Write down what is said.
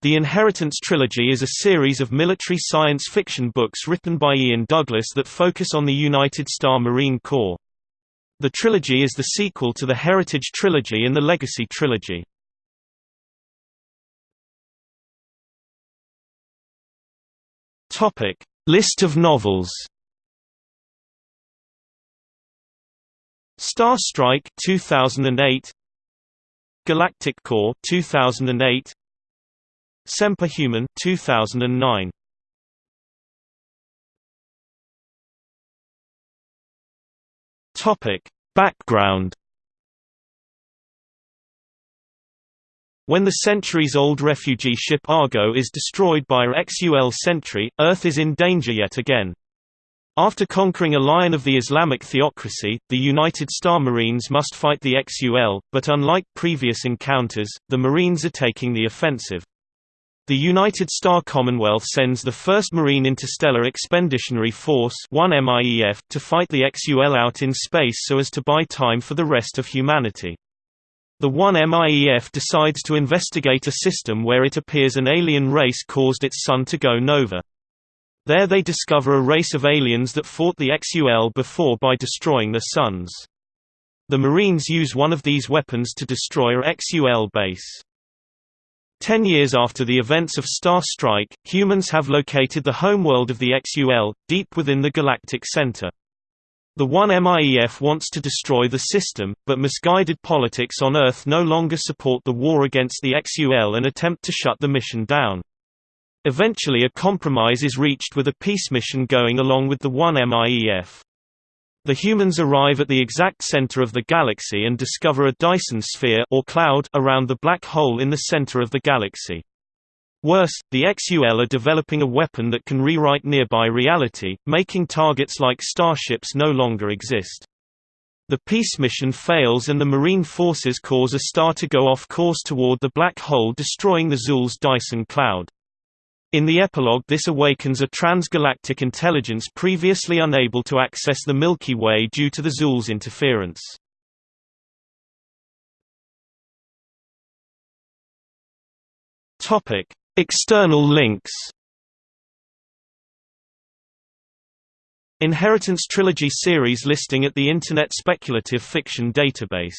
The Inheritance Trilogy is a series of military science fiction books written by Ian Douglas that focus on the United Star Marine Corps. The trilogy is the sequel to the Heritage Trilogy and the Legacy Trilogy. List of novels. Star Strike 2008 Galactic Core 2008 Semper Human 2009 Topic Background When the centuries-old refugee ship Argo is destroyed by XUL Sentry, Earth is in danger yet again. After conquering a lion of the Islamic theocracy, the United Star Marines must fight the XUL, but unlike previous encounters, the Marines are taking the offensive. The United Star Commonwealth sends the 1st Marine Interstellar Expeditionary Force to fight the XUL out in space so as to buy time for the rest of humanity. The 1MIEF decides to investigate a system where it appears an alien race caused its sun to go nova. There they discover a race of aliens that fought the XUL before by destroying their suns. The Marines use one of these weapons to destroy a XUL base. Ten years after the events of Star Strike, humans have located the homeworld of the XUL, deep within the galactic center. The 1MIEF wants to destroy the system, but misguided politics on Earth no longer support the war against the XUL and attempt to shut the mission down. Eventually a compromise is reached with a peace mission going along with the 1MIEF. The humans arrive at the exact center of the galaxy and discover a Dyson sphere or cloud around the black hole in the center of the galaxy. Worse, the XUL are developing a weapon that can rewrite nearby reality, making targets like starships no longer exist. The peace mission fails and the Marine forces cause a star to go off course toward the black hole destroying the Xul's Dyson cloud. In the epilogue this awakens a transgalactic intelligence previously unable to access the Milky Way due to the Xul's interference. External links Inheritance Trilogy series listing at the Internet Speculative Fiction Database